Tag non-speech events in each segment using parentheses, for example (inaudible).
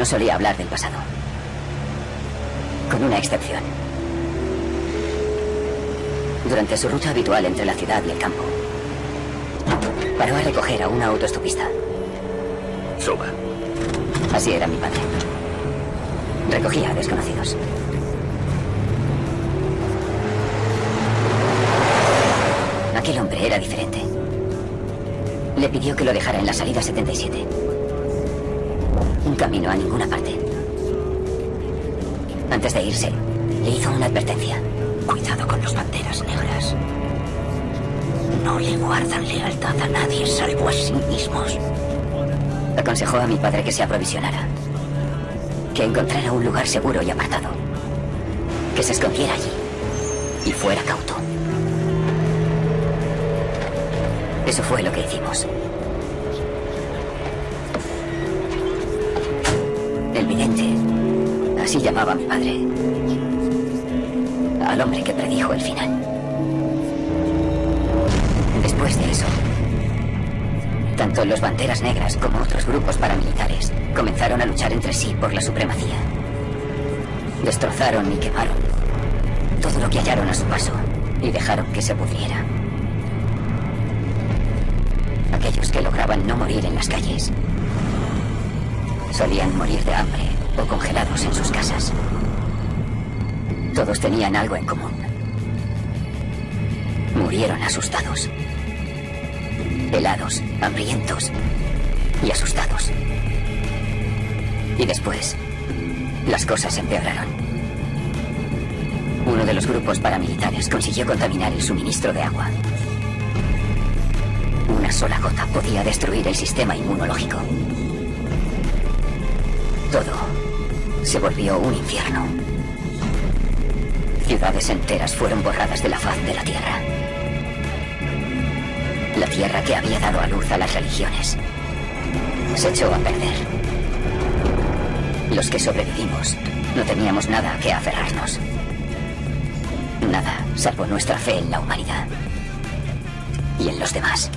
No solía hablar del pasado. Con una excepción. Durante su ruta habitual entre la ciudad y el campo, paró a recoger a una autoestopista. Suba. Así era mi padre. Recogía a desconocidos. Aquel hombre era diferente. Le pidió que lo dejara en la salida 77. Un camino a ninguna parte. Antes de irse, le hizo una advertencia. Cuidado con los banderas negras. No le guardan lealtad a nadie salvo a sí mismos. Aconsejó a mi padre que se aprovisionara. Que encontrara un lugar seguro y apartado. Que se escondiera allí. Y fuera cauto. Eso fue lo que hicimos. Así llamaba mi padre. Al hombre que predijo el final. Después de eso, tanto los Banderas Negras como otros grupos paramilitares comenzaron a luchar entre sí por la supremacía. Destrozaron y quemaron todo lo que hallaron a su paso y dejaron que se pudriera. Aquellos que lograban no morir en las calles solían morir de hambre o congelados en sus casas. Todos tenían algo en común. Murieron asustados. Helados, hambrientos y asustados. Y después, las cosas empeoraron. Uno de los grupos paramilitares consiguió contaminar el suministro de agua. Una sola gota podía destruir el sistema inmunológico. Todo se volvió un infierno. Ciudades enteras fueron borradas de la faz de la Tierra. La Tierra que había dado a luz a las religiones se echó a perder. Los que sobrevivimos no teníamos nada que aferrarnos. Nada, salvo nuestra fe en la humanidad y en los demás.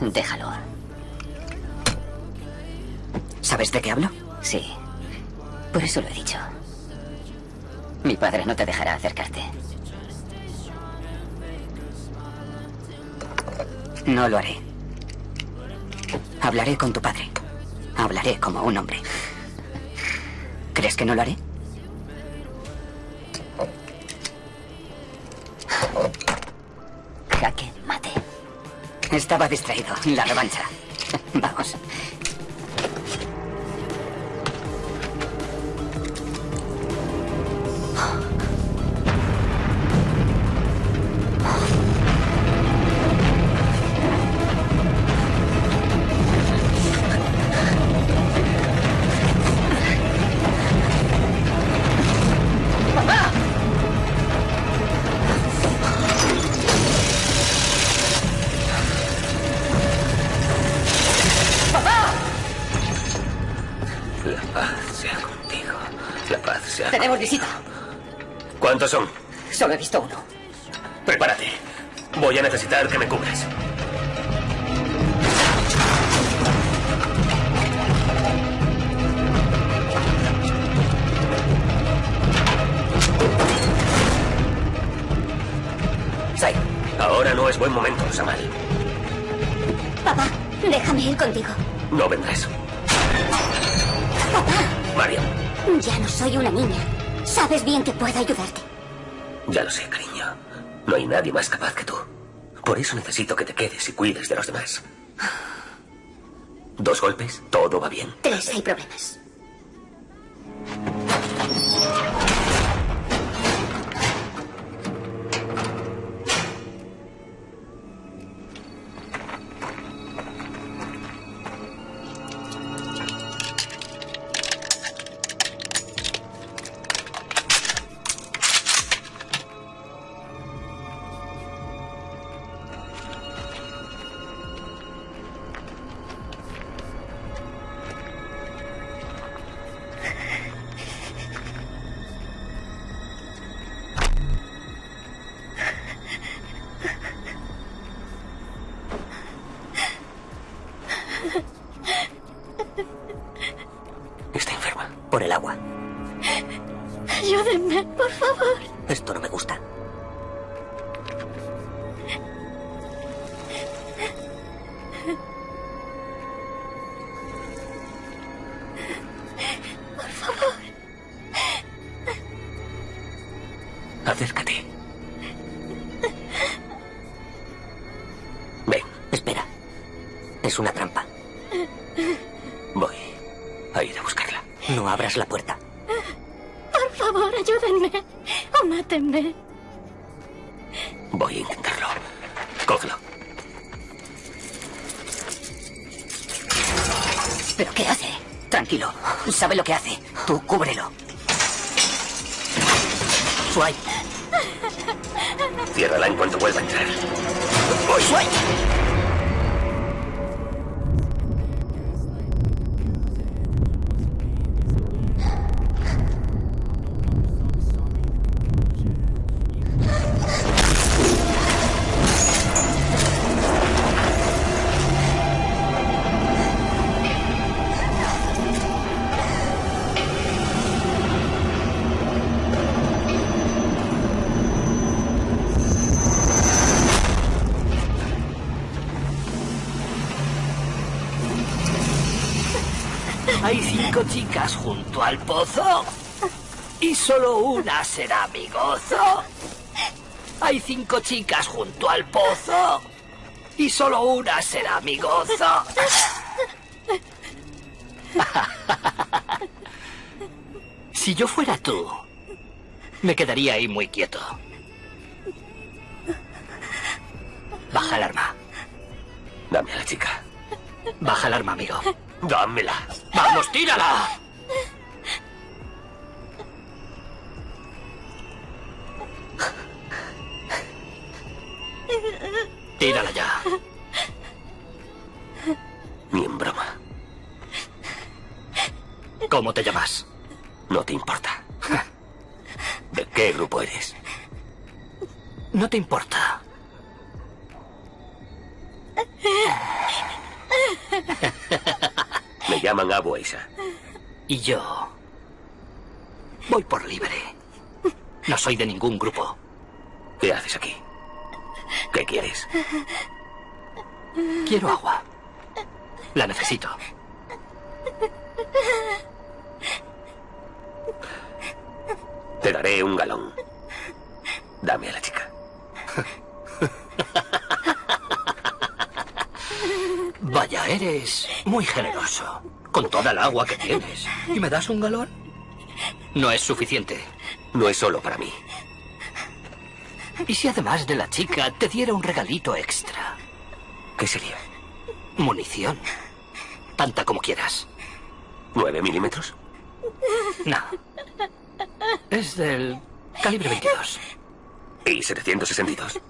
Déjalo. ¿Sabes de qué hablo? Sí. Por eso lo he dicho. Mi padre no te dejará acercarte. No lo haré. Hablaré con tu padre. Hablaré como un hombre. ¿Crees que no lo haré? Estaba distraído. La revancha. (laughs) Vamos. Solo he visto uno. Prepárate. Voy a necesitar que me cubras. Sai. Ahora no es buen momento, Samal. Papá, déjame ir contigo. No vendrás. Mario, Ya no soy una niña. Sabes bien que puedo ayudarte. Ya lo sé, cariño. No hay nadie más capaz que tú. Por eso necesito que te quedes y cuides de los demás. Dos golpes, todo va bien. Tres, hay problemas. Será mi gozo. Hay cinco chicas junto al pozo y solo una será mi gozo. (laughs) Si yo fuera tú, me quedaría ahí muy quieto. ¿Cómo te llamas? No te importa. ¿De qué grupo eres? No te importa. Me llaman Abu Aisa. Y yo... Voy por libre. No soy de ningún grupo. ¿Qué haces aquí? ¿Qué quieres? Quiero agua. La necesito. Daré un galón. Dame a la chica. (laughs) Vaya, eres muy generoso. Con toda el agua que tienes. ¿Y me das un galón? No es suficiente. No es solo para mí. ¿Y si además de la chica te diera un regalito extra? ¿Qué sería? Munición. Tanta como quieras. ¿Nueve milímetros? No. Es del calibre 22. ¿Y 762?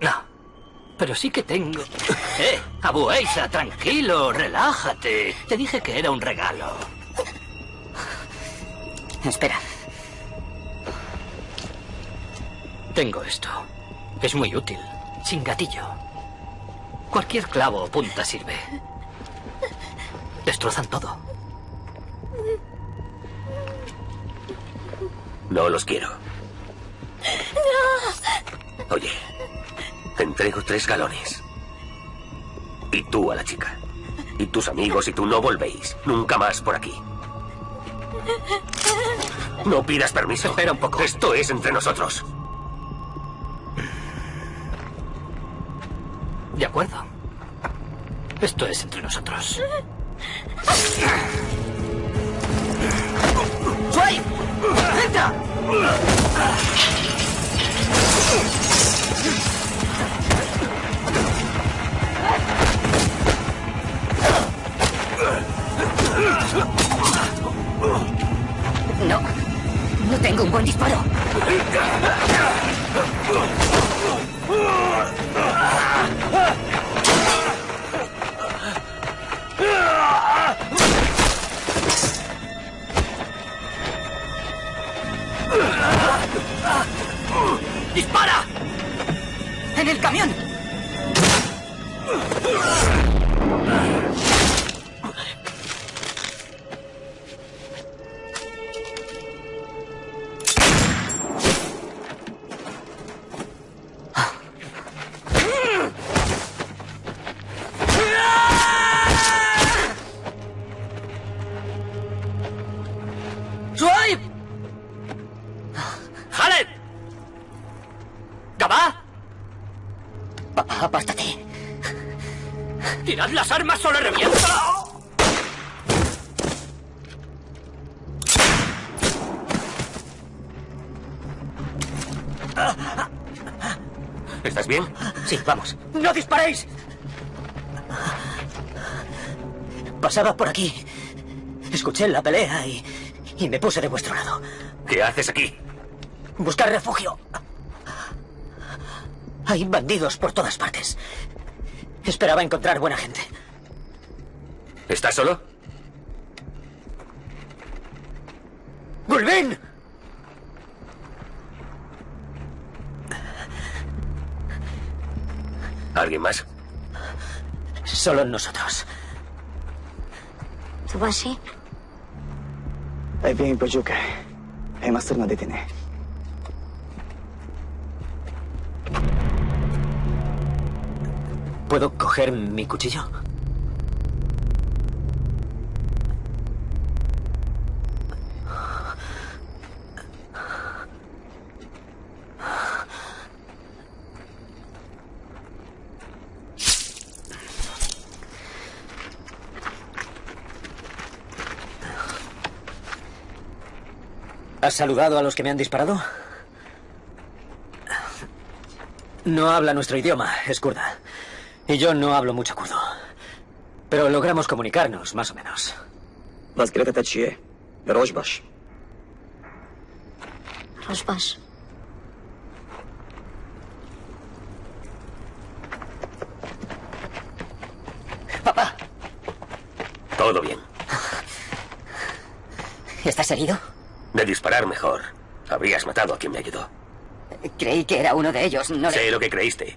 No. Pero sí que tengo... ¡Eh! Abu Eisa, tranquilo, relájate. Te dije que era un regalo. Espera. Tengo esto. Es muy útil. Sin gatillo. Cualquier clavo o punta sirve. Destrozan todo. No los quiero. Oye, te entrego tres galones. Y tú a la chica. Y tus amigos y tú no volvéis. Nunca más por aquí. No pidas permiso. Espera un poco. Esto es entre nosotros. De acuerdo. Esto es entre nosotros. ¡Sway! No. No tengo un buen disparo. ¡Dispara! ¡En el camión! Vamos. ¡No disparéis! Pasaba por aquí. Escuché la pelea y, y me puse de vuestro lado. ¿Qué haces aquí? Buscar refugio. Hay bandidos por todas partes. Esperaba encontrar buena gente. ¿Estás solo? ¡Gulbin! ¿Alguien más? Solo nosotros. Tsubashi. Ahí viene Pachuca. Hay más no detiene. ¿Puedo coger mi cuchillo? ¿Has saludado a los que me han disparado? No habla nuestro idioma, es kurda. Y yo no hablo mucho kurdo. Pero logramos comunicarnos, más o menos. Rojbash. Rojbash. Papá. Todo bien. ¿Estás herido? De disparar mejor. Habrías matado a quien me ayudó. Creí que era uno de ellos, no le... Sé lo que creíste.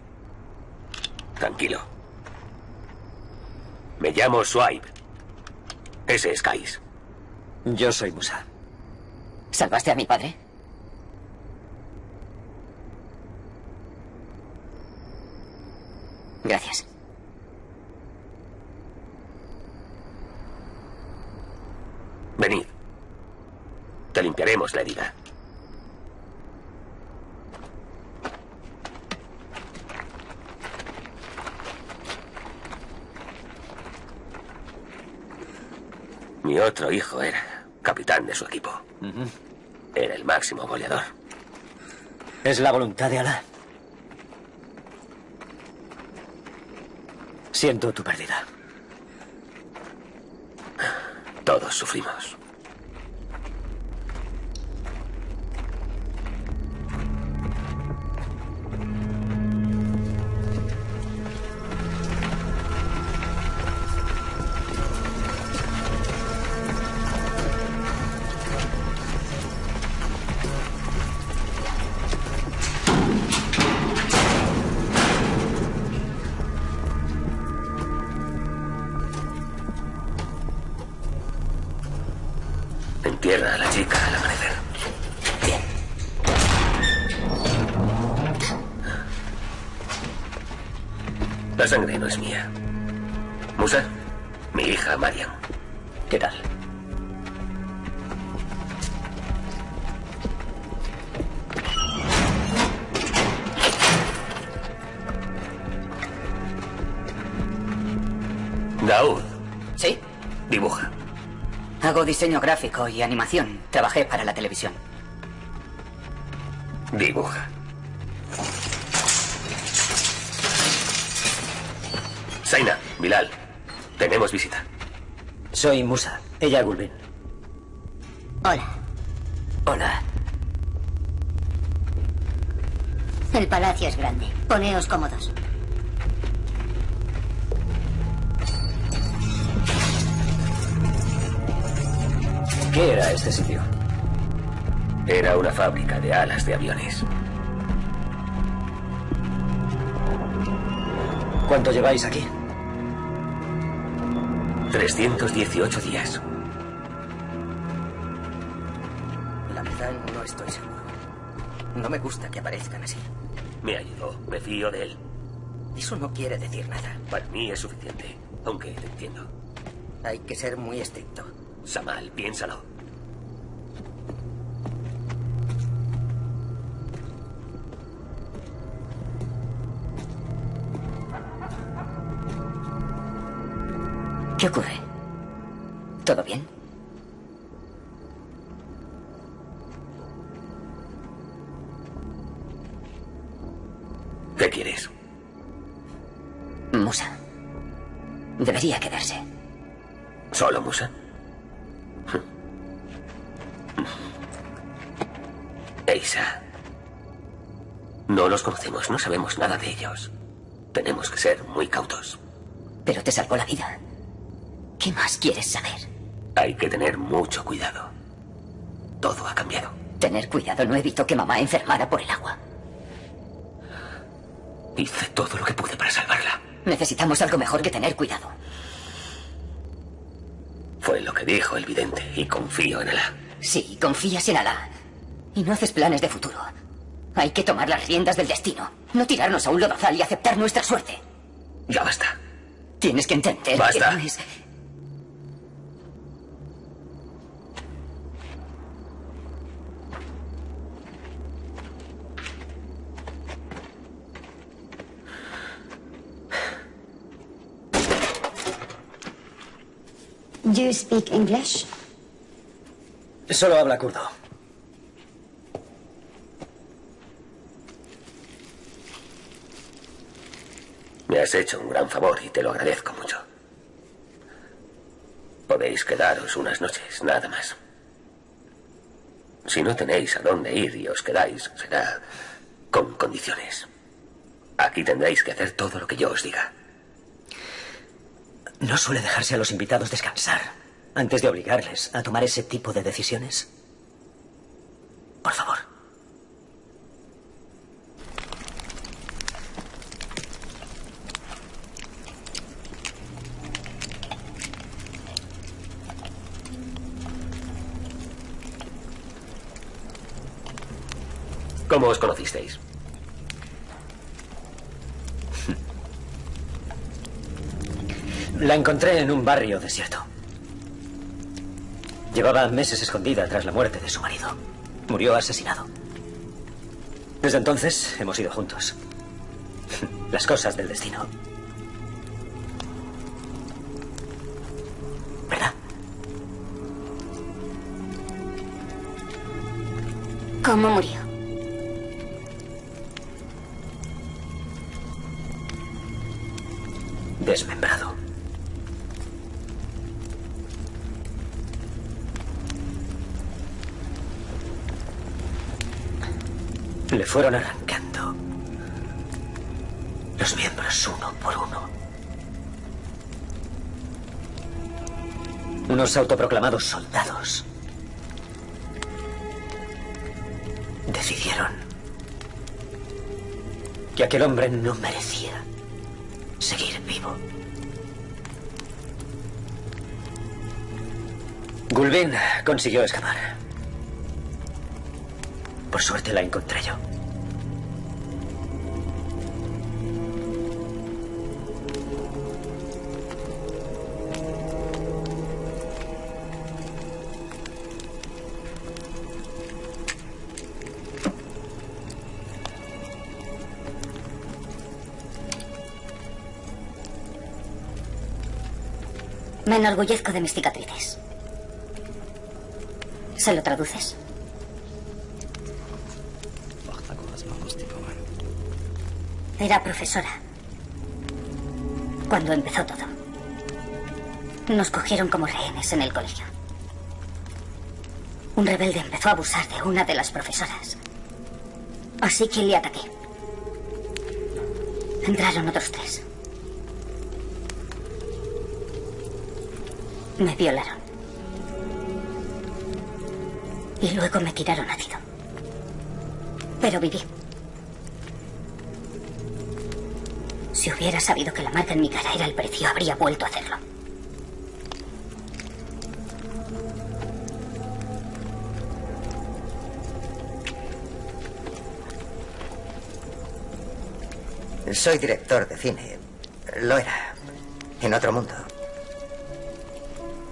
Tranquilo. Me llamo Swipe. Ese es Kais. Yo soy Musa. ¿Salvaste a mi padre? Gracias. Venid. Te Mi otro hijo era capitán de su equipo. Era el máximo goleador. Es la voluntad de Alá. Siento tu pérdida. Todos sufrimos. Diseño gráfico y animación. Trabajé para la televisión. Dibuja. Zaina, Bilal, tenemos visita. Soy Musa. Ella Gulbin. Hola. Hola. El palacio es grande. Poneos cómodos. ¿Qué era este sitio? Era una fábrica de alas de aviones. ¿Cuánto lleváis aquí? 318 días. La verdad no estoy seguro. No me gusta que aparezcan así. Me ayudó, me fío de él. Eso no quiere decir nada. Para mí es suficiente, aunque te entiendo. Hay que ser muy estricto. Samal, piénsalo. ¿Qué ocurre? ¿Todo bien? ¿Qué quieres? Musa. Debería quedarse. ¿Solo Musa? No los conocemos, no sabemos nada de ellos. Tenemos que ser muy cautos. Pero te salvó la vida. ¿Qué más quieres saber? Hay que tener mucho cuidado. Todo ha cambiado. Tener cuidado no evitó que mamá enfermara por el agua. Hice todo lo que pude para salvarla. Necesitamos algo mejor que tener cuidado. Fue lo que dijo el vidente y confío en Alá. Sí, confías en Alá. Y no haces planes de futuro. Hay que tomar las riendas del destino. No tirarnos a un lodazal y aceptar nuestra suerte. Ya basta. Tienes que entender Basta. que no es... Do you speak English? Solo habla kurdo. Me has hecho un gran favor y te lo agradezco mucho. Podéis quedaros unas noches, nada más. Si no tenéis a dónde ir y os quedáis, será con condiciones. Aquí tendréis que hacer todo lo que yo os diga. ¿No suele dejarse a los invitados descansar antes de obligarles a tomar ese tipo de decisiones? Por favor. ¿Cómo os conocisteis? La encontré en un barrio desierto. Llevaba meses escondida tras la muerte de su marido. Murió asesinado. Desde entonces hemos ido juntos. Las cosas del destino. ¿Verdad? ¿Cómo murió? Desmembrado. Le fueron arrancando los miembros uno por uno. Unos autoproclamados soldados decidieron que aquel hombre no merecía vivo. Gulbin consiguió escapar. Por suerte la encontré yo. Me enorgullezco de mis cicatrices. ¿Se lo traduces? Era profesora. Cuando empezó todo. Nos cogieron como rehenes en el colegio. Un rebelde empezó a abusar de una de las profesoras. Así que le ataqué. Entraron otros tres. Me violaron. Y luego me tiraron ácido. Pero viví. Si hubiera sabido que la marca en mi cara era el precio, habría vuelto a hacerlo. Soy director de cine. Lo era. En otro mundo.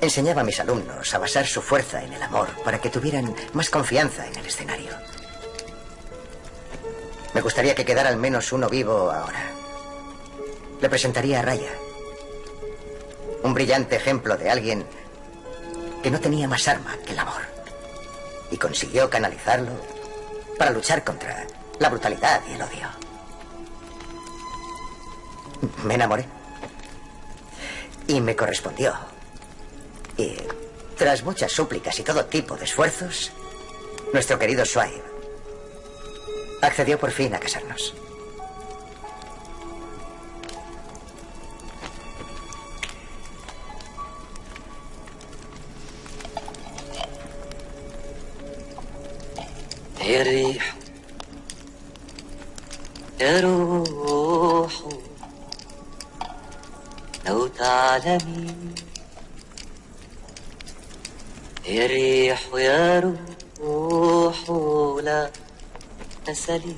Enseñaba a mis alumnos a basar su fuerza en el amor para que tuvieran más confianza en el escenario. Me gustaría que quedara al menos uno vivo ahora. Le presentaría a Raya. Un brillante ejemplo de alguien que no tenía más arma que el amor. Y consiguió canalizarlo para luchar contra la brutalidad y el odio. Me enamoré. Y me correspondió. Y tras muchas súplicas y todo tipo de esfuerzos, nuestro querido Swipe accedió por fin a casarnos. يا ريح يا روح لو تعلمي يا ريح يا روح لا تسلي.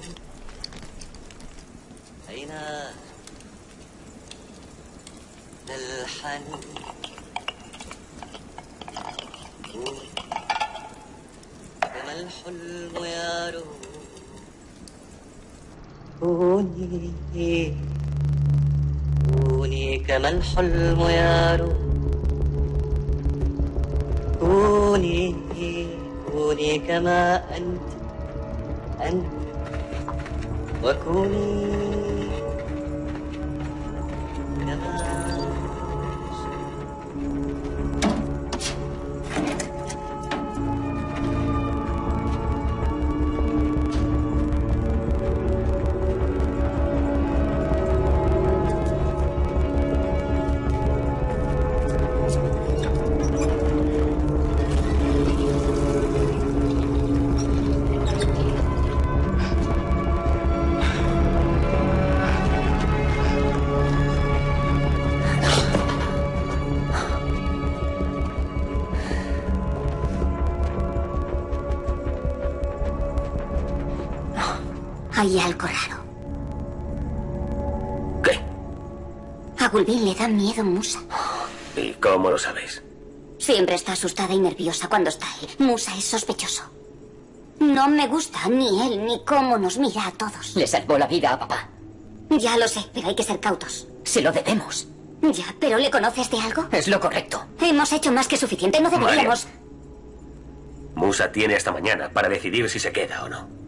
أين الحنين كما الحلم يا روح كما الحلم يا روح كوني كوني كما أنت أنت وكوني كما Hay algo raro. ¿Qué? A Gulbin le da miedo Musa. ¿Y cómo lo sabéis? Siempre está asustada y nerviosa cuando está él. Musa es sospechoso. No me gusta ni él ni cómo nos mira a todos. Le salvó la vida a papá. Ya lo sé, pero hay que ser cautos. Se lo debemos. Ya, pero ¿le conoces de algo? Es lo correcto. Hemos hecho más que suficiente, no deberíamos... Musa tiene hasta mañana para decidir si se queda o no.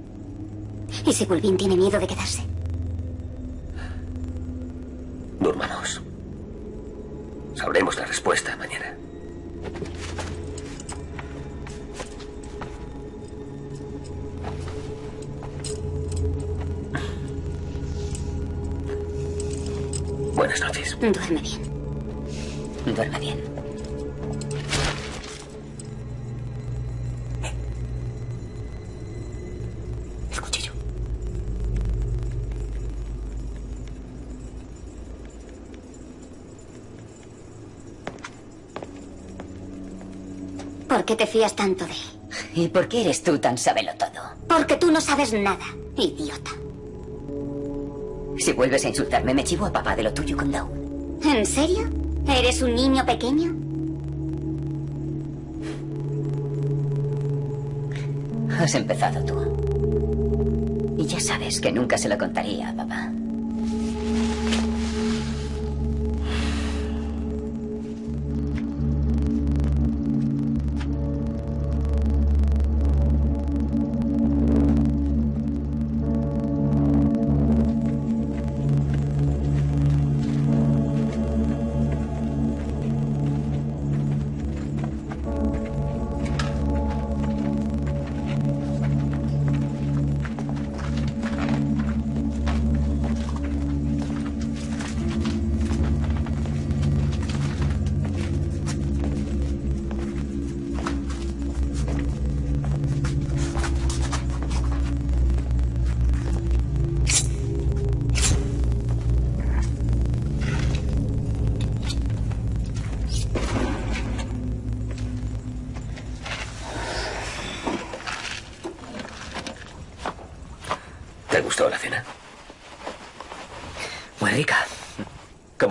¿Y si Gulbin tiene miedo de quedarse? Durmamos. Sabremos la respuesta mañana. Buenas noches. Duerme bien. Duerme bien. ¿Por qué te fías tanto de él? ¿Y por qué eres tú tan sabelo todo? Porque tú no sabes nada, idiota. Si vuelves a insultarme, me chivo a papá de lo tuyo con Daud. ¿En serio? ¿Eres un niño pequeño? Has empezado tú. Y ya sabes que nunca se lo contaría a papá.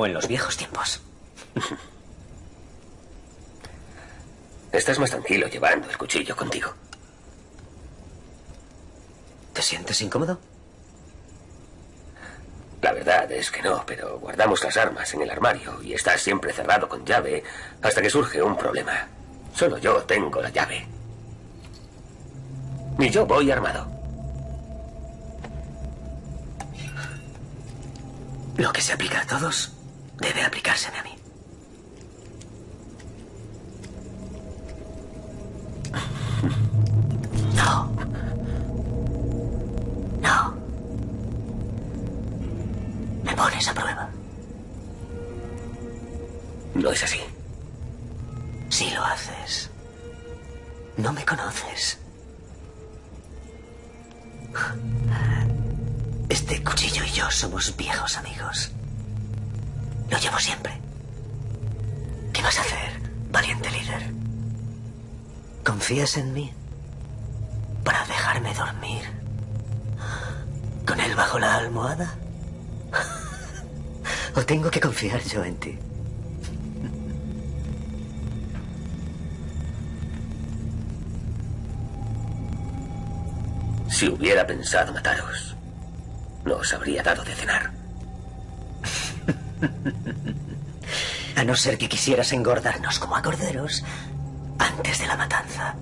Como en los viejos tiempos. (laughs) Estás más tranquilo llevando el cuchillo contigo. ¿Te sientes incómodo? La verdad es que no, pero guardamos las armas en el armario y está siempre cerrado con llave hasta que surge un problema. Solo yo tengo la llave. Ni yo voy armado. Lo que se aplica a todos debe aplicárseme a mí. No. No. Me pones a prueba. No es así. Si lo haces, no me conoces. Este cuchillo y yo somos viejos amigos. Lo llevo siempre. ¿Qué vas a hacer, valiente líder? ¿Confías en mí? ¿Para dejarme dormir? ¿Con él bajo la almohada? ¿O tengo que confiar yo en ti? Si hubiera pensado mataros, no os habría dado de cenar. A no ser que quisieras engordarnos como a corderos antes de la matanza.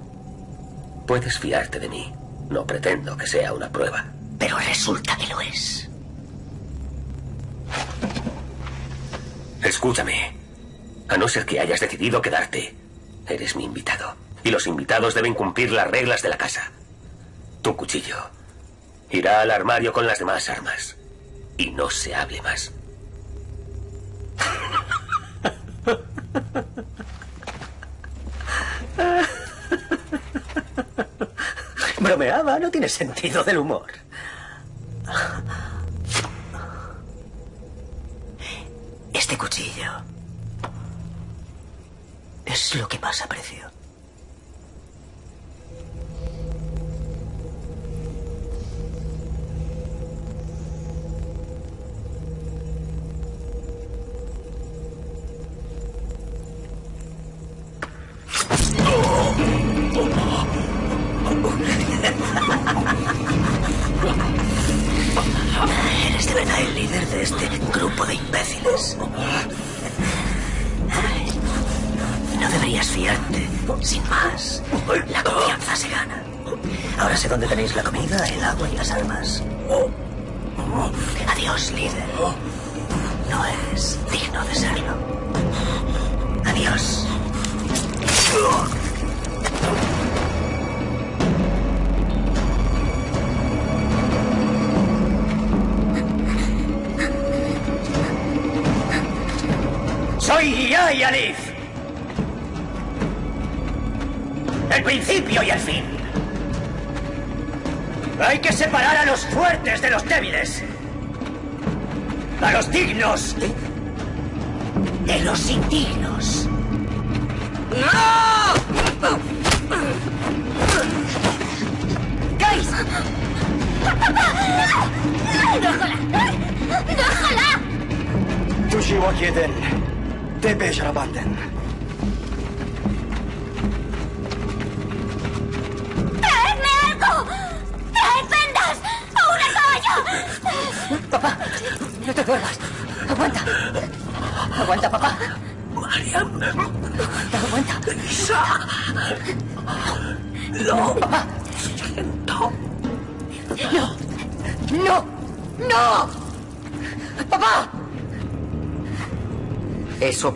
Puedes fiarte de mí. No pretendo que sea una prueba. Pero resulta que lo es. Escúchame. A no ser que hayas decidido quedarte, eres mi invitado. Y los invitados deben cumplir las reglas de la casa. Tu cuchillo irá al armario con las demás armas. Y no se hable más. Bromeaba, no tiene sentido del humor. Este cuchillo es lo que más aprecio.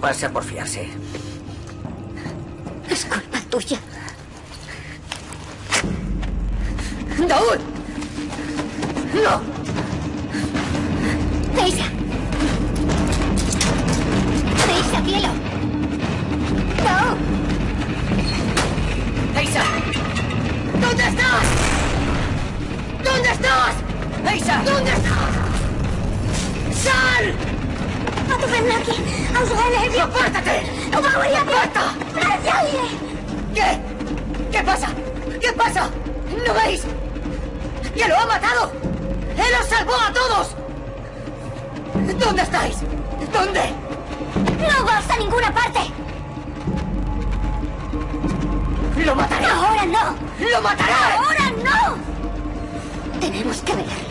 Pasa por fiarse. Es culpa tuya. ¡Daúd! ¡No! ¡Teisa! ¡Teisa, cielo! ¡No! ¡Eisa! ¿Dónde estás? ¿Dónde estás? ¡Eisa! ¿Dónde estás? ¡Sal! ¡Atupennaki! ¡Ausgalevi! ¡Apártate! ¡Aparta! ¿Qué? ¿Qué pasa? ¿Qué pasa? ¿No veis? ¡Que lo ha matado! ¡Él os salvó a todos! ¿Dónde estáis? ¿Dónde? ¡No vas a ninguna parte! ¡Lo mataré! ¡Ahora no! ¡Lo mataré! ¡Ahora no! Tenemos que verle.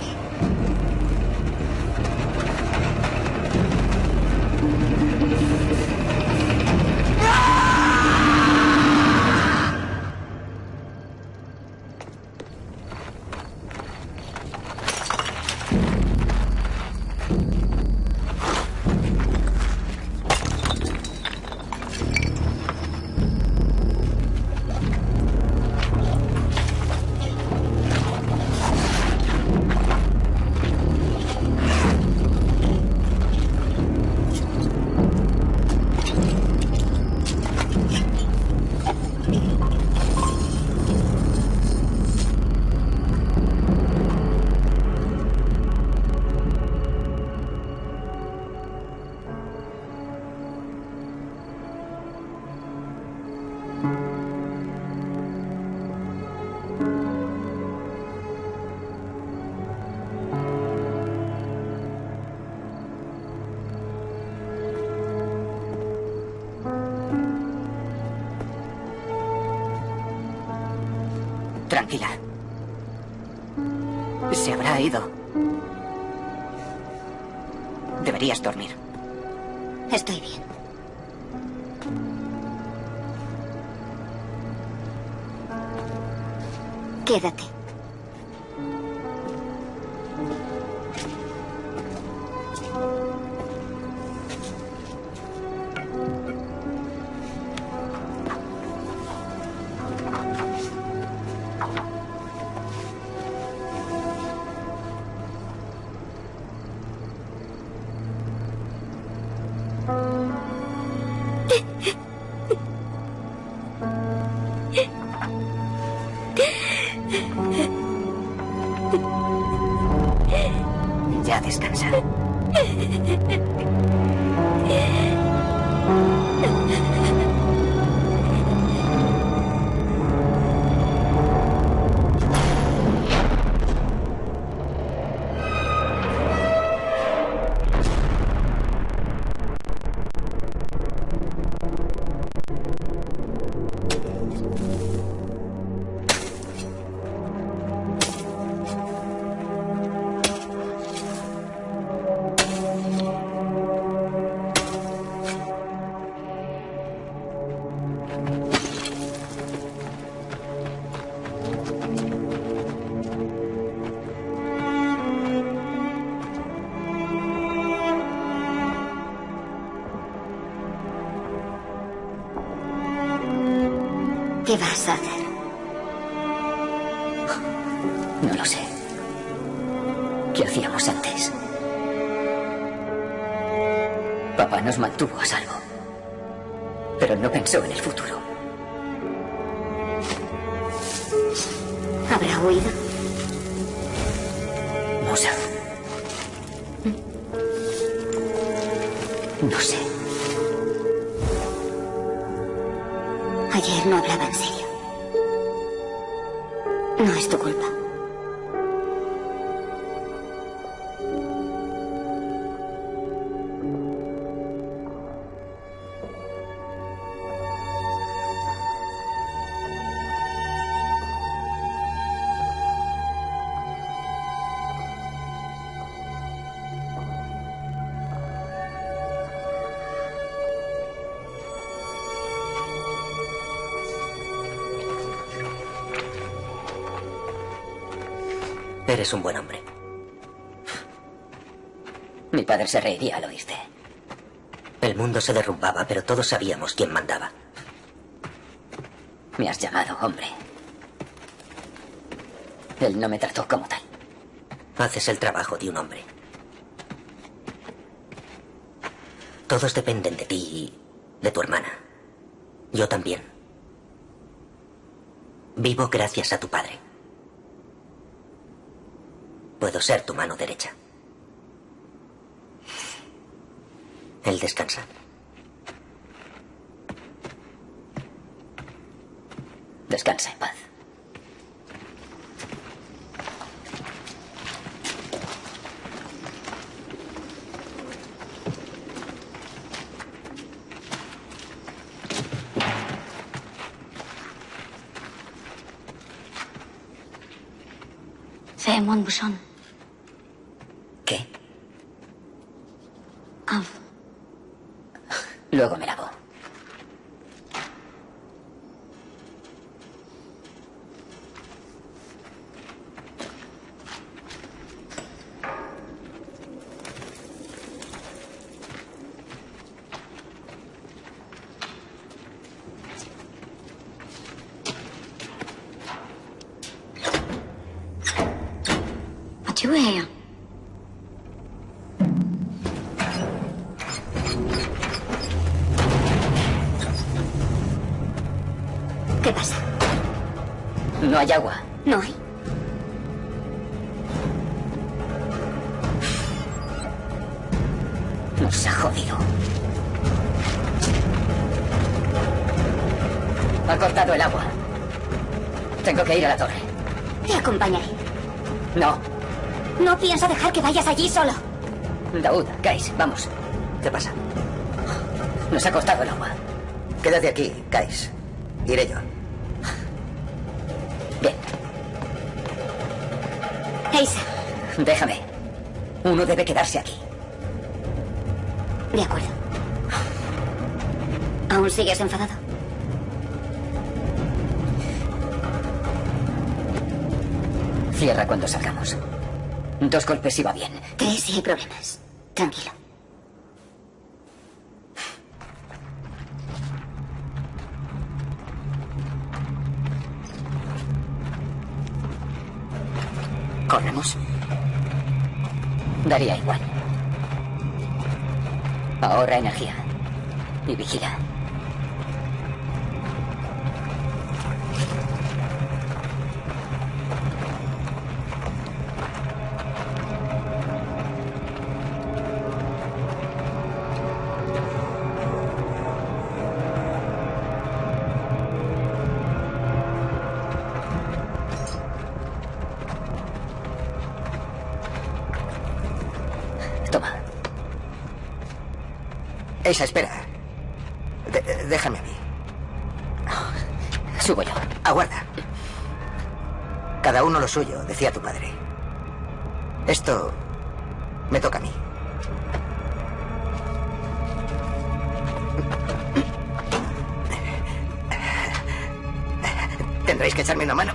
Mantuvo a salvo. Pero no pensó en el futuro. Eres un buen hombre. Mi padre se reiría al oírte. El mundo se derrumbaba, pero todos sabíamos quién mandaba. Me has llamado hombre. Él no me trató como tal. Haces el trabajo de un hombre. Todos dependen de ti y de tu hermana. Yo también. Vivo gracias a tu padre. Puedo ser tu mano derecha. Él descansa. Descansa en paz. C'est mon bouchon. ¿Qué? Ah, Luego me lavo. Allí solo. Daud, Kais, vamos. ¿Qué pasa? Nos ha cortado el agua. Quédate aquí, Kais. Iré yo. Bien. Eisa, Déjame. Uno debe quedarse aquí. de acuerdo. ¿Aún sigues enfadado? Cierra cuando salgamos. Dos golpes iba bien. Tres si hay problemas. Tranquilo. ¿Corremos? Daría igual. Ahorra energía. Y vigila. Eisa, espera. Déjame a mí. Subo yo. Aguarda. Cada uno lo suyo, decía tu padre. Esto me toca a mí. Tendréis que echarme una mano.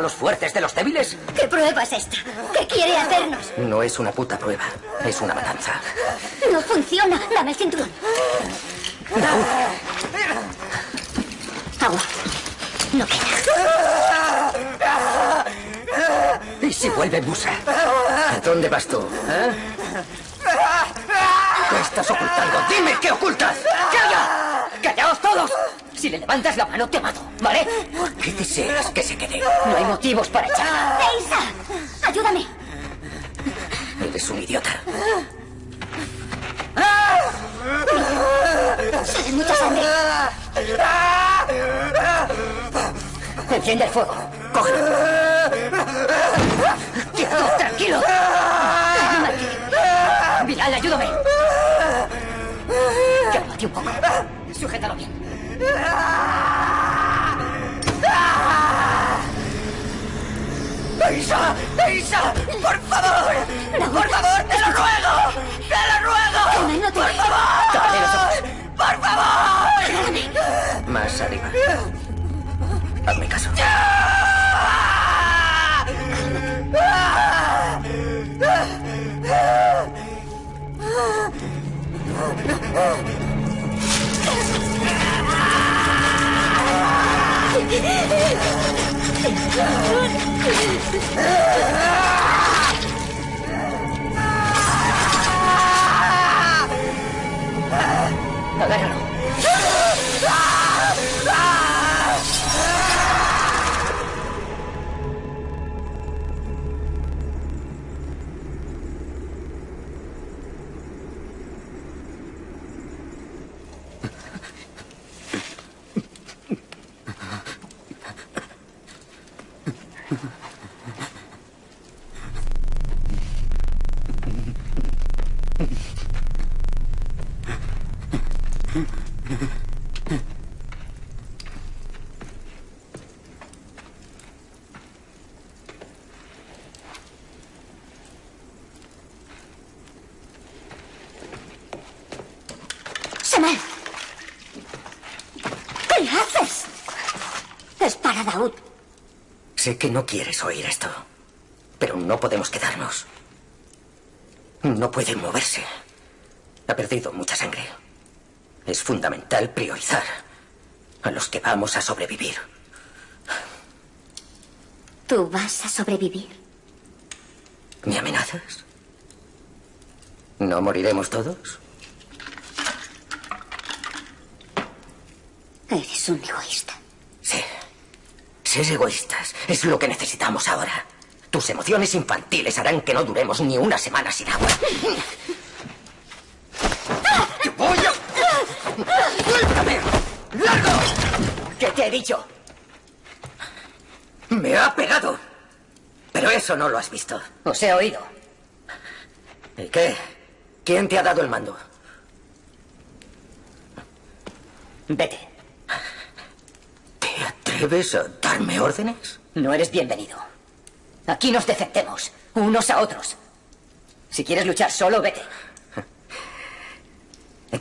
A los fuertes de los débiles? ¿Qué prueba es esta? ¿Qué quiere hacernos? No es una puta prueba. Es una matanza. No funciona. Dame el cinturón. Agua. no queda. ¿Y si vuelve Musa? ¿A dónde vas tú? ¿eh? ¿Qué estás ocultando? ¡Dime qué ocultas! ¡Calla! ¡Callaos todos! Si le levantas la mano, te mato, ¿Por qué deseas que se quede? No hay motivos para echarla. ¡Eisa! ¡Ayúdame! Eres un idiota. Sale mucha sangre. Enciende el fuego. ¡Cógelo! ¡Quieto, tranquilo! Bilal, ayúdame. Cálmate un poco. Sujétalo bien. ¡Por favor! ¡Te lo ruego! ¡Te lo ruego! no te- ¡Por favor! ¡Por favor! Más arriba. Hazme caso. Sé que no quieres oír esto, pero no podemos quedarnos. No puede moverse. Ha perdido mucha sangre. Es fundamental priorizar a los que vamos a sobrevivir. ¿Tú vas a sobrevivir? ¿Me amenazas? ¿No moriremos todos? Eres un egoísta. Sí. Ser egoístas es lo que necesitamos ahora. Tus emociones infantiles harán que no duremos ni una semana sin agua. ¡Te voy a... ¡Suéltame! ¡Largo! ¿Qué te he dicho? Me ha pegado. Pero eso no lo has visto. Os he oído. ¿Y qué? ¿Quién te ha dado el mando? Vete. ¿Te atreves a darme órdenes? No eres bienvenido. Aquí nos defendemos, unos a otros. Si quieres luchar solo, vete.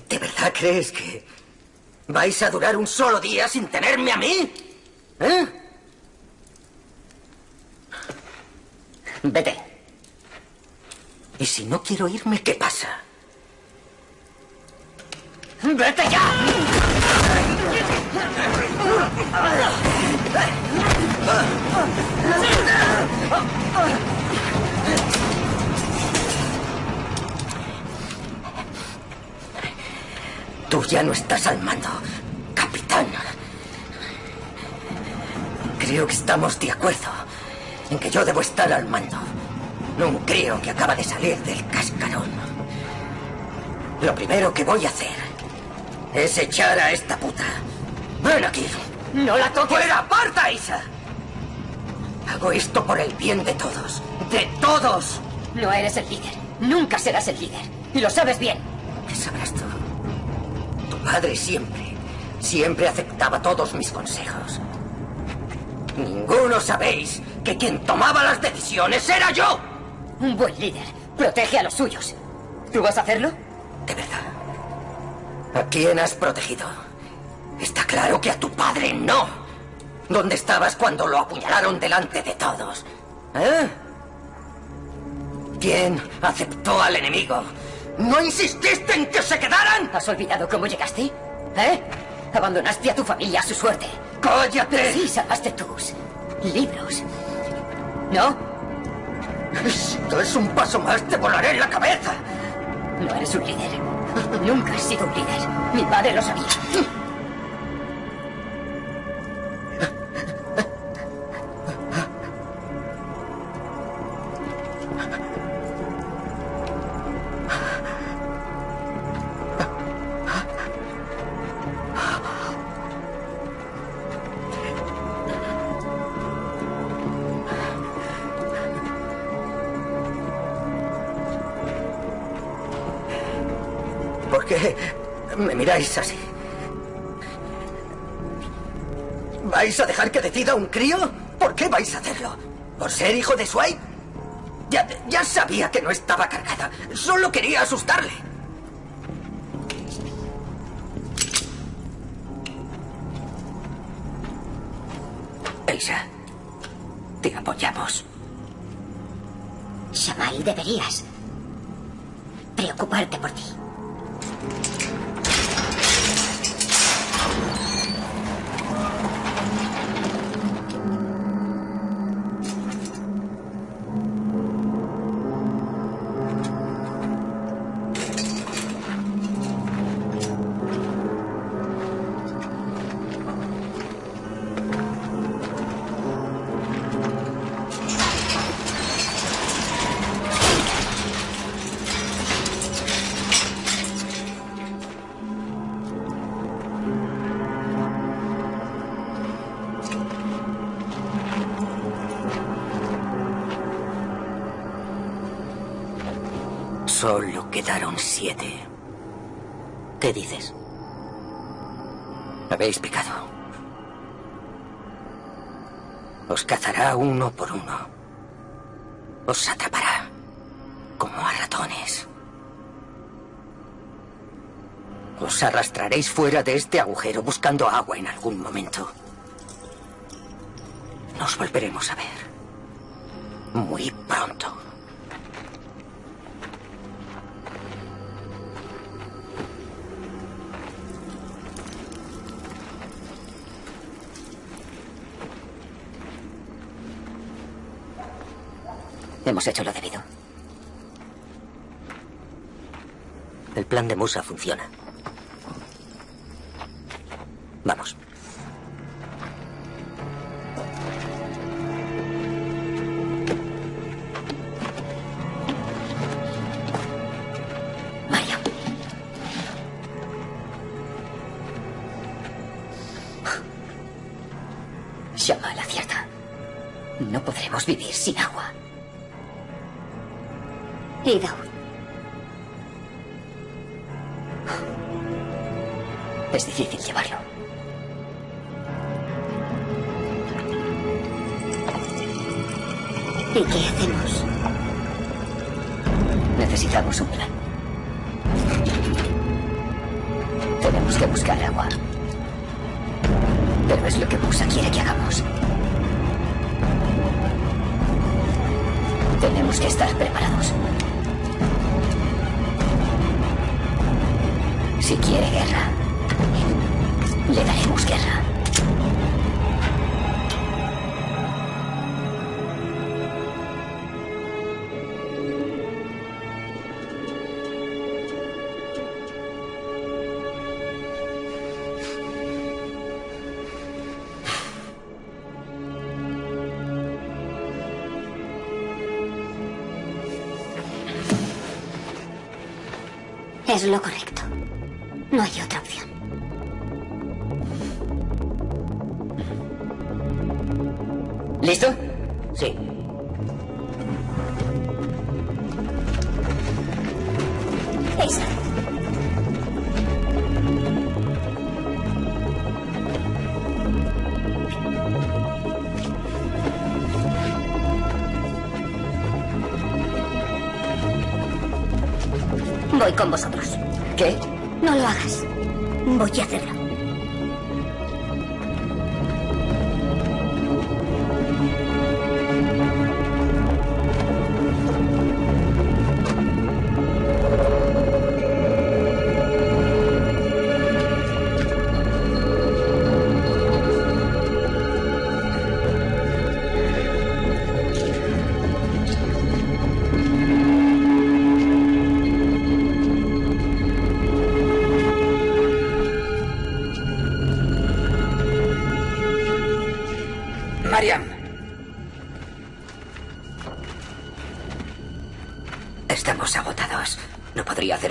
¿De verdad crees que vais a durar un solo día sin tenerme a mí? ¿Eh? Vete. Y si no quiero irme, ¿qué pasa? ¡Vete ya! Tú ya no estás al mando, capitán. Creo que estamos de acuerdo en que yo debo estar al mando. No un crío que acaba de salir del cascarón. Lo primero que voy a hacer es echar a esta puta. Ven aquí. ¡No la toques! ¡Fuera! ¡Aparta, Isa! Hago esto por el bien de todos. ¡De todos! No eres el líder. Nunca serás el líder. Y lo sabes bien. ¿Qué sabrás tú? Tu padre siempre, siempre aceptaba todos mis consejos. Ninguno sabéis que quien tomaba las decisiones era yo. Un buen líder. Protege a los suyos. ¿Tú vas a hacerlo? De verdad. ¿A quién has protegido? Está claro que a tu padre no. ¿Dónde estabas cuando lo apuñalaron delante de todos? ¿Eh? ¿Quién aceptó al enemigo? ¿No insististe en que se quedaran? ¿Has olvidado cómo llegaste? ¿Eh? Abandonaste a tu familia a su suerte. ¡Cállate! Sí, salvaste tus libros. ¿No? Esto es un paso más, te volaré en la cabeza. No eres un líder. Nunca has sido un líder. Mi padre lo sabía. Así? ¿Vais a dejar que decida un crío? ¿Por qué vais a hacerlo? ¿Por ser hijo de Swipe? Ya, ya sabía que no estaba cargada. Solo quería asustarle. Eisa, te apoyamos. Shamal, deberías preocuparte por ti. Siete. ¿Qué dices? Habéis picado. Os cazará uno por uno. Os atrapará como a ratones. Os arrastraréis fuera de este agujero buscando agua en algún momento. Nos volveremos a ver. Hemos hecho lo debido. El plan de Musa funciona. Musa quiere que hagamos. Tenemos que estar preparados. Si quiere guerra, le daremos guerra. Es lo correcto. No hay otra opción. ¿Listo? Sí. Esa. Voy con vosotros. ¿Qué? No lo hagas. Voy a hacerlo.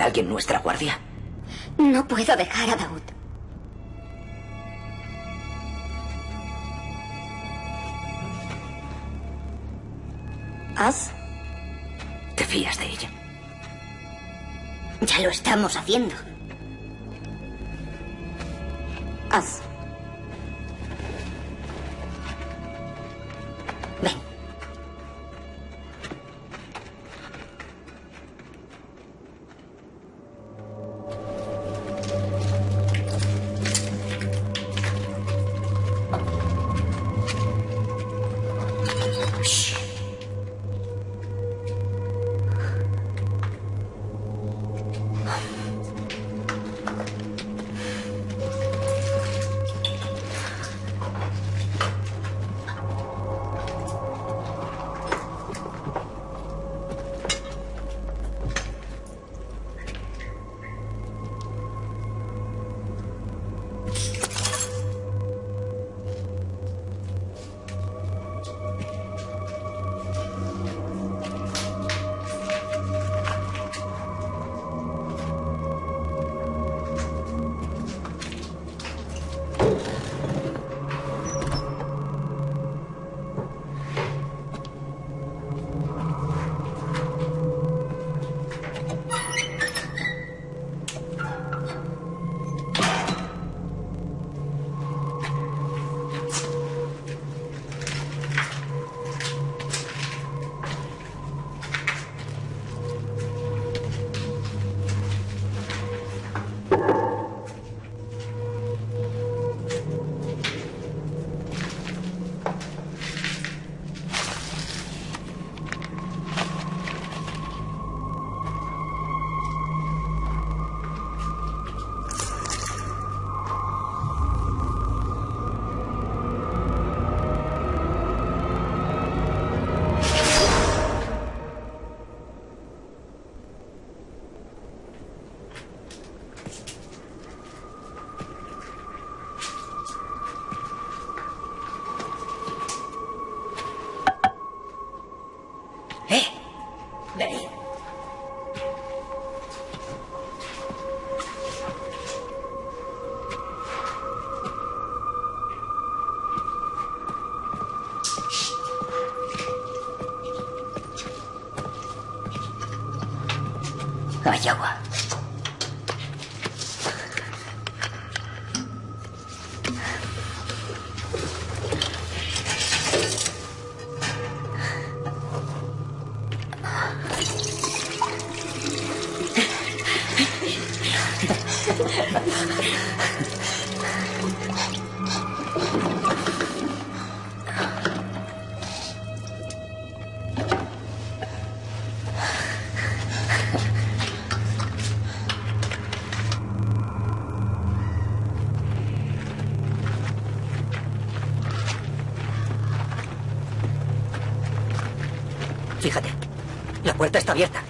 Alguien nuestra guardia? No puedo dejar a Daud. ¿Az? ¿Te fías de ella? Ya lo estamos haciendo. Hay puerta está abierta.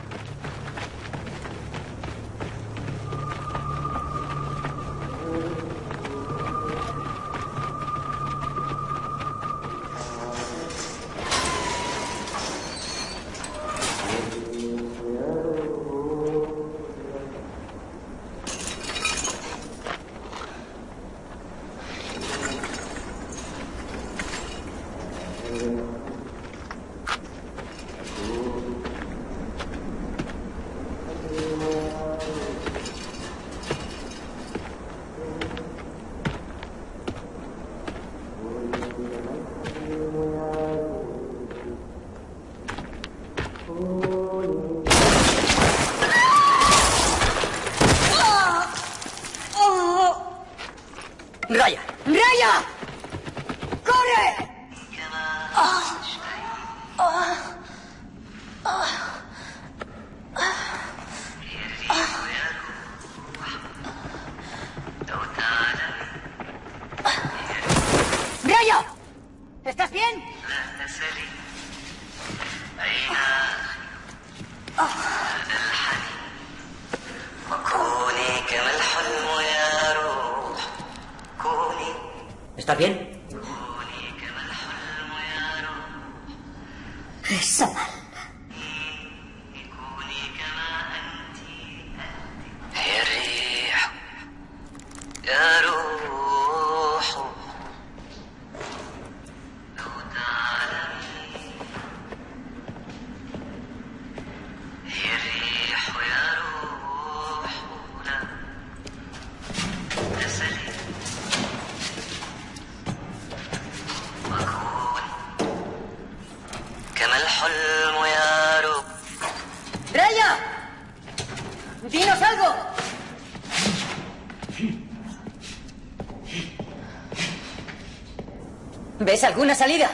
¿Ves alguna salida?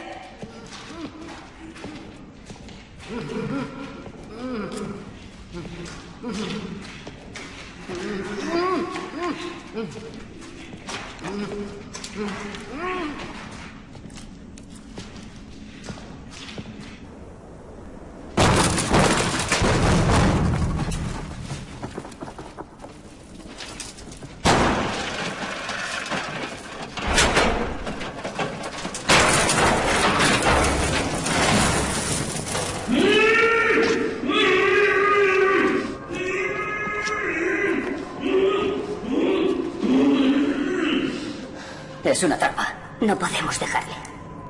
Es una trampa. No podemos dejarle.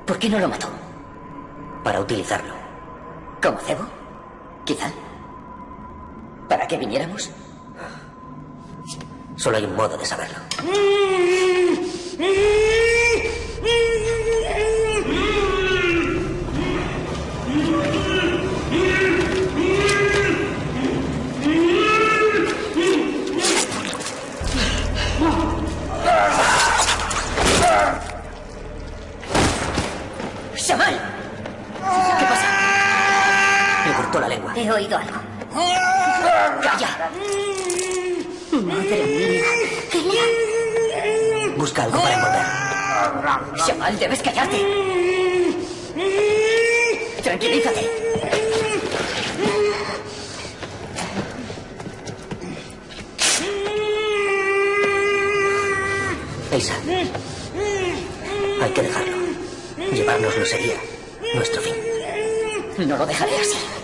¿Por qué no lo mató? Para utilizarlo. ¿Como cebo? Quizá. ¿Para qué viniéramos? Solo hay un modo de saberlo. Shamal, debes callarte. Tranquilízate. Elsa. Hay que dejarlo. Llevárnoslo sería nuestro fin. No lo dejaré así.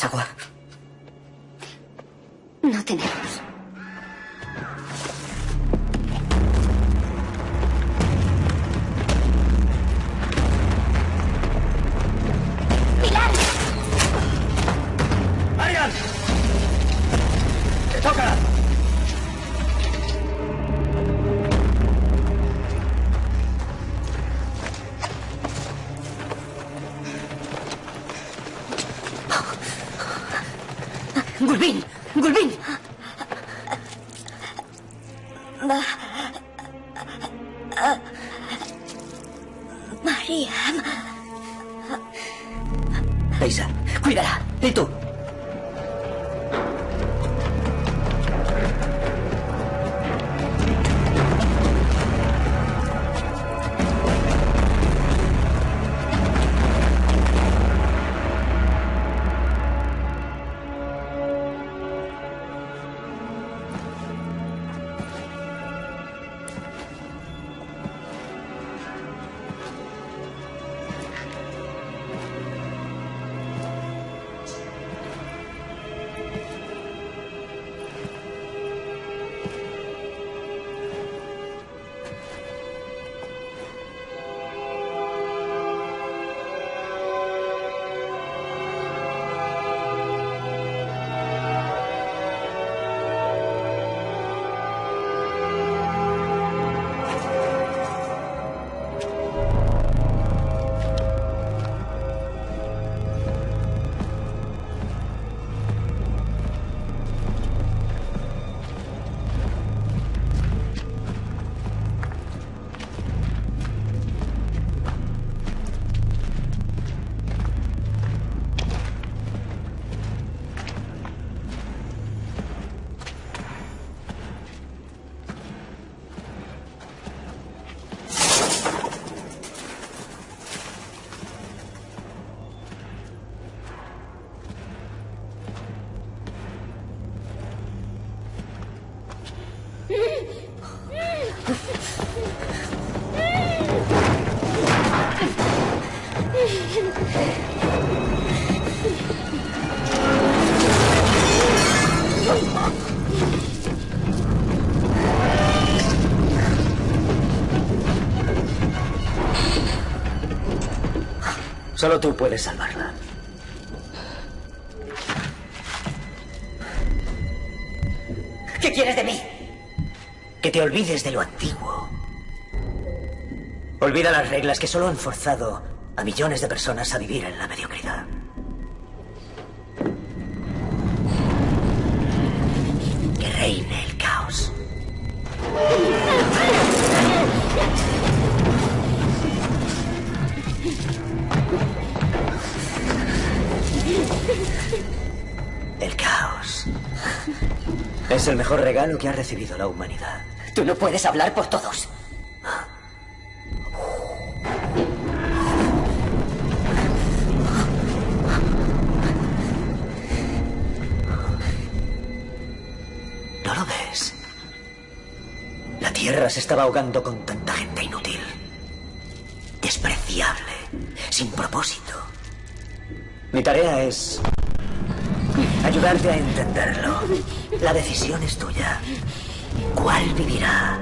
¿Me das agua? No tenemos. Solo tú puedes salvarla. ¿Qué quieres de mí? Que te olvides de lo antiguo. Olvida las reglas que solo han forzado a millones de personas a vivir en la mediocridad. Regalo que ha recibido la humanidad. Tú no puedes hablar por todos. ¿No lo ves? La Tierra se estaba ahogando con tanta gente inútil. Despreciable. Sin propósito. Mi tarea es ayudarte a entenderlo. La decisión es tuya. ¿Cuál vivirá?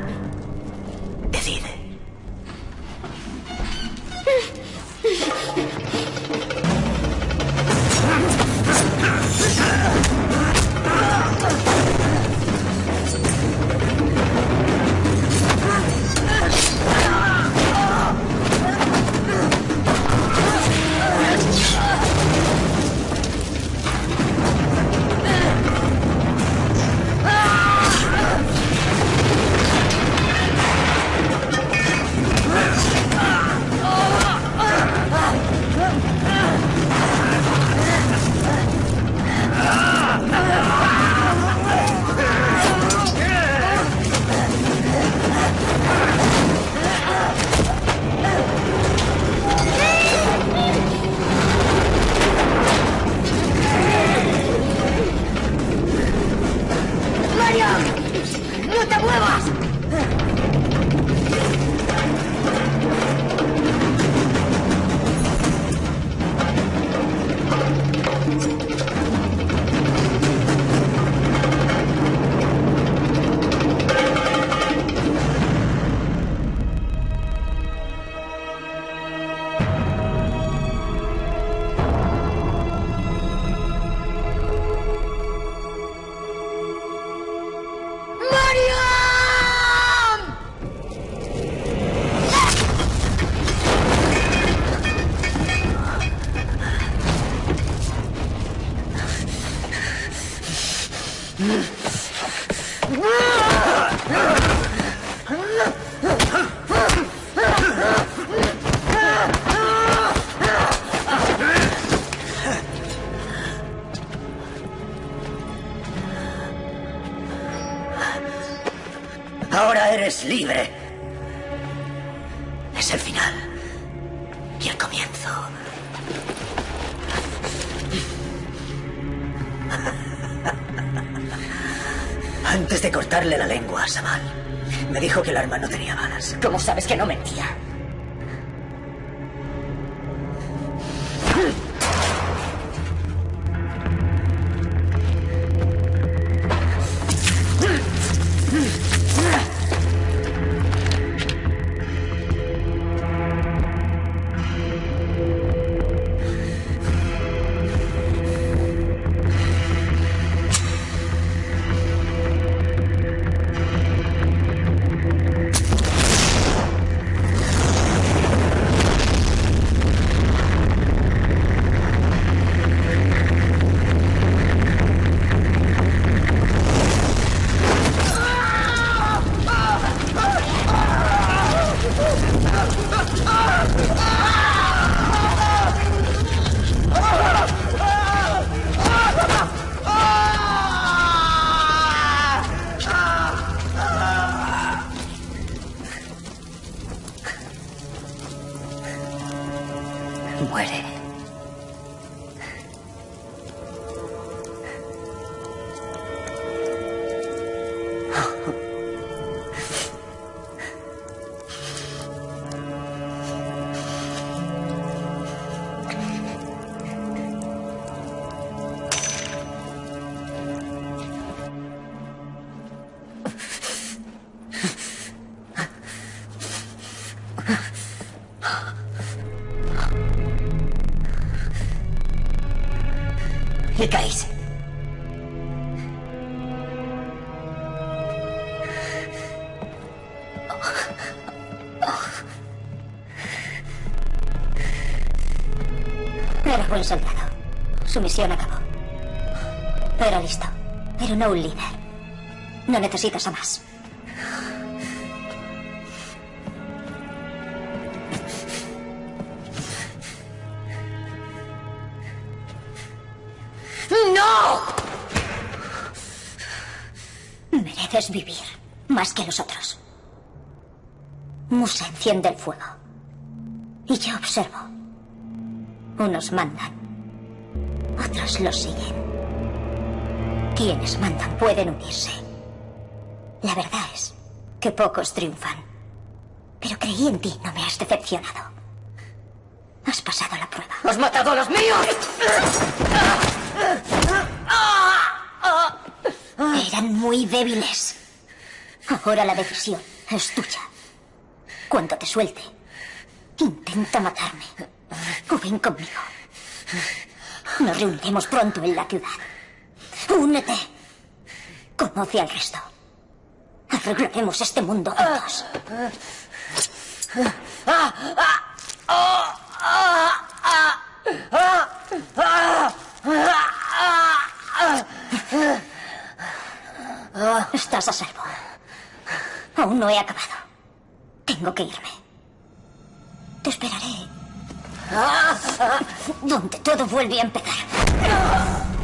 Caís. Era buen soldado. Su misión acabó. Era listo, pero no un líder. No necesitas a más. Enciende el fuego. Y yo observo. Unos mandan. Otros los siguen. Quienes mandan pueden unirse. La verdad es que pocos triunfan. Pero creí en ti, no me has decepcionado. Has pasado la prueba. ¡Has matado a los míos! Eran muy débiles. Ahora la decisión es tuya. Cuando te suelte, intenta matarme. O ven conmigo. Nos reuniremos pronto en la ciudad. Únete. Conoce al resto. Arreglaremos este mundo juntos. Estás a salvo. Aún no he acabado. Tengo que irme. Te esperaré. (laughs) Donde todo vuelve a empezar.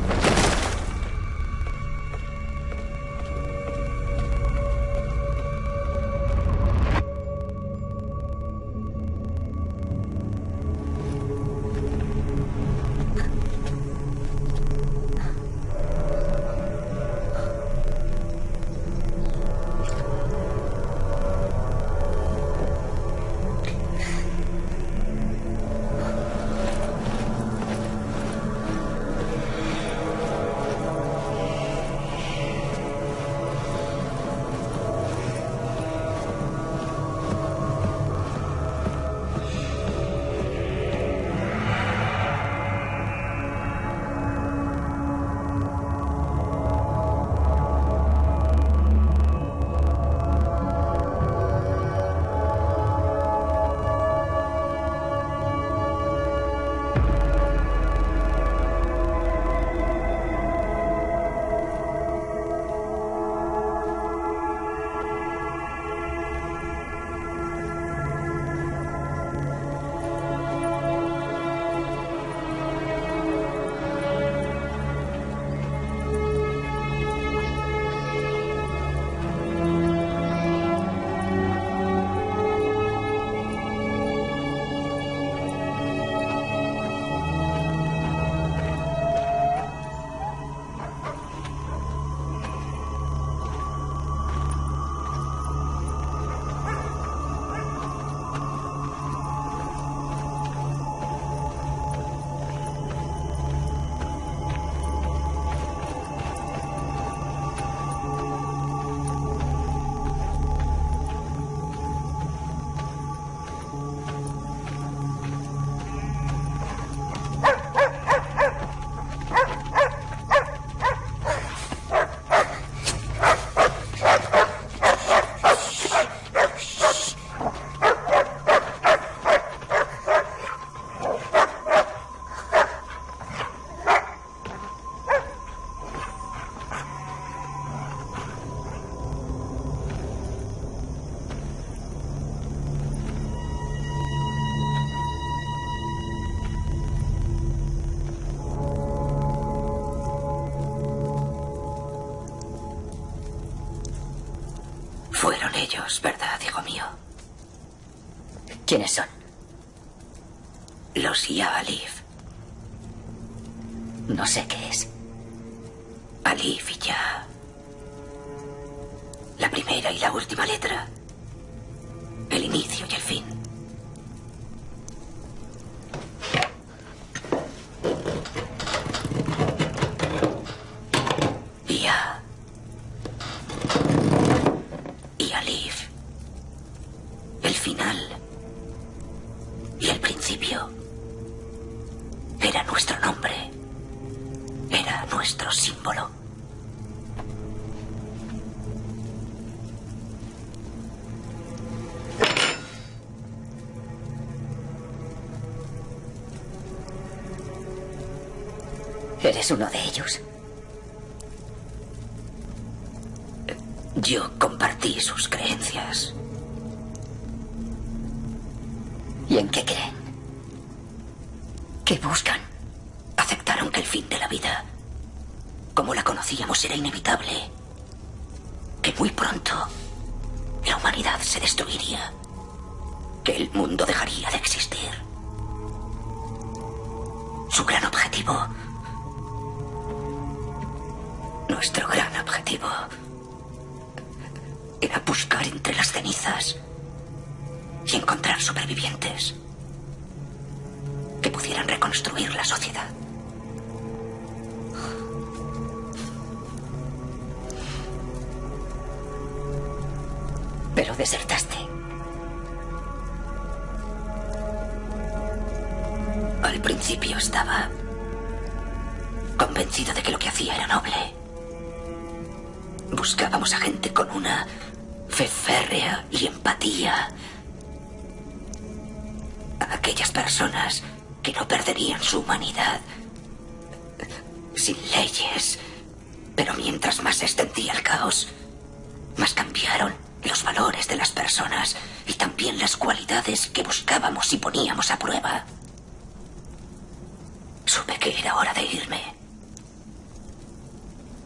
¿Verdad, hijo mío? ¿Quiénes son? Los Ya Alif. No sé qué El final. Y el principio. Era nuestro nombre. Era nuestro símbolo. Eres uno de ellos. Yo compartí sus creencias. ¿Y en qué creen? ¿Qué buscan? Aceptaron que el fin de la vida, como la conocíamos, era inevitable. Que muy pronto la humanidad se destruiría. Que el mundo dejaría de existir. Su gran objetivo. Nuestro gran objetivo. Era buscar entre las cenizas y encontrar supervivientes que pudieran reconstruir la sociedad. Pero desertaste. Al principio estaba convencido de que lo que hacía era noble. Buscábamos a gente con una fe férrea y empatía. Aquellas personas que no perderían su humanidad sin leyes. Pero mientras más se extendía el caos, más cambiaron los valores de las personas y también las cualidades que buscábamos y poníamos a prueba. Supe que era hora de irme.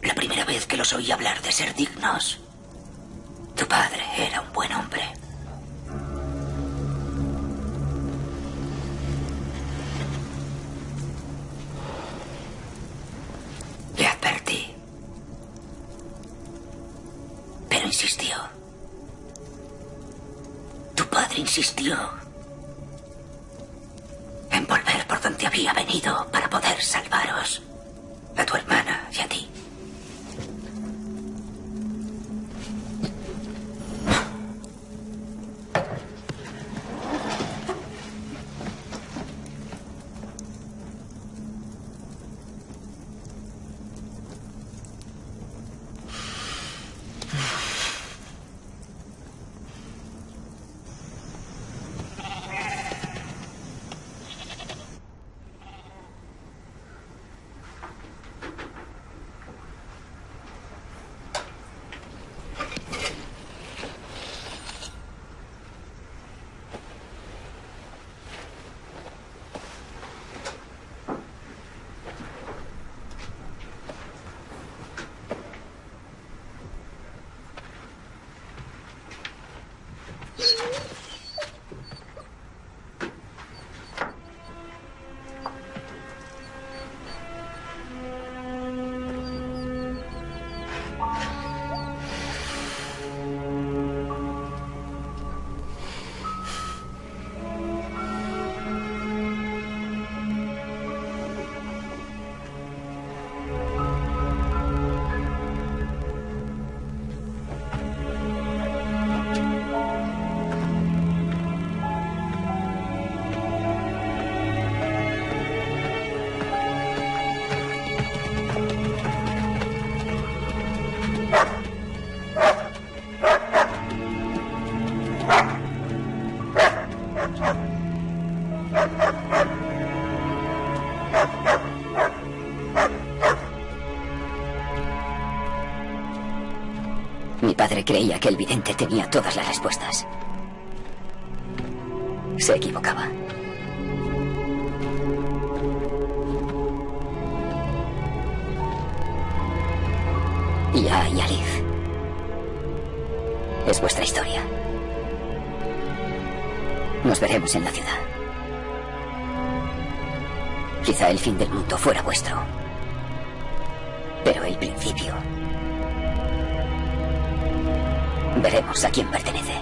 La primera vez que los oí hablar de ser dignos, tu padre era un buen hombre. Creía que el vidente tenía todas las respuestas. Se equivocaba. Ya y Alif Es vuestra historia. Nos veremos en la ciudad. Quizá el fin del mundo fuera vuestro. Pero el principio. A quién pertenece.